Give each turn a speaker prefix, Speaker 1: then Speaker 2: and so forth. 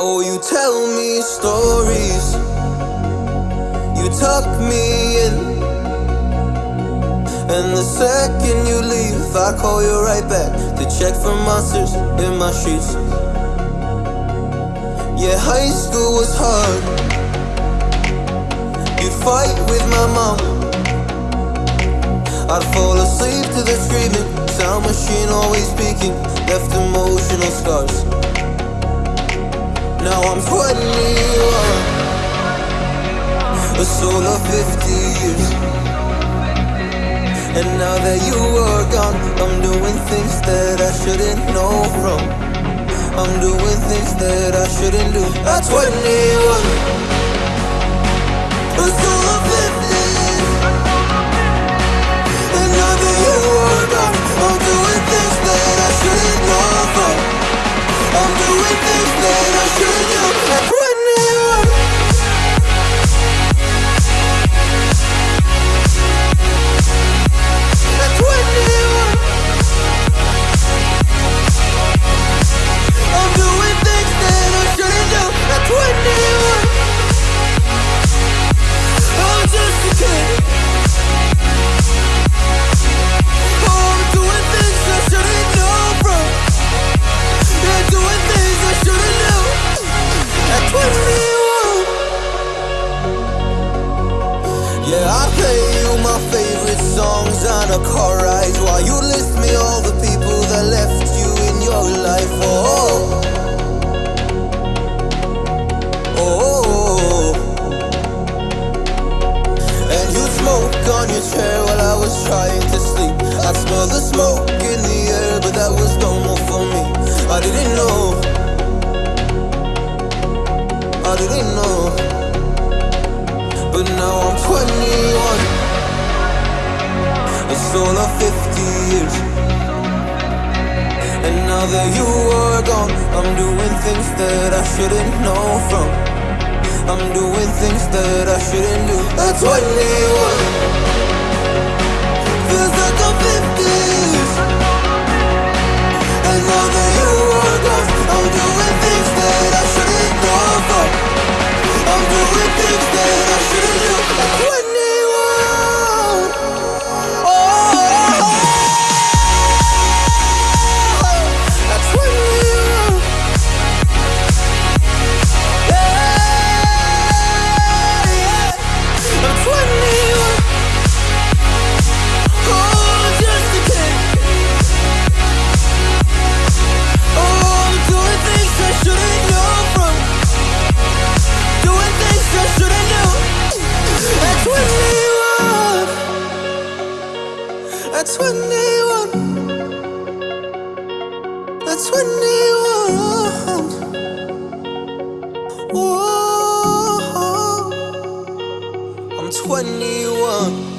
Speaker 1: Oh, you tell me stories. You tuck me in. And the second you leave, I call you right back to check for monsters in my sheets. Yeah, high school was hard. You'd fight with my mom. I'd fall asleep to the screaming, sound machine always speaking, left emotional scars. Now I'm 21, a soul of 50 years. And now that you are gone, I'm doing things that I shouldn't know from. I'm doing things that I shouldn't do. At 21, my favorite songs on a car ride while you list me all the people that left you in your life. Oh, oh, and you smoke on your chair while I was trying to sleep. I smell the smoke in the air, but that was normal for me. I didn't know. I didn't know. But now I'm 21 A soul of 50 years. And now that you are gone I'm doing things that I shouldn't know from. I'm doing things that I shouldn't do. At 21 Feels 21 At 21 At 21 Whoa. I'm 21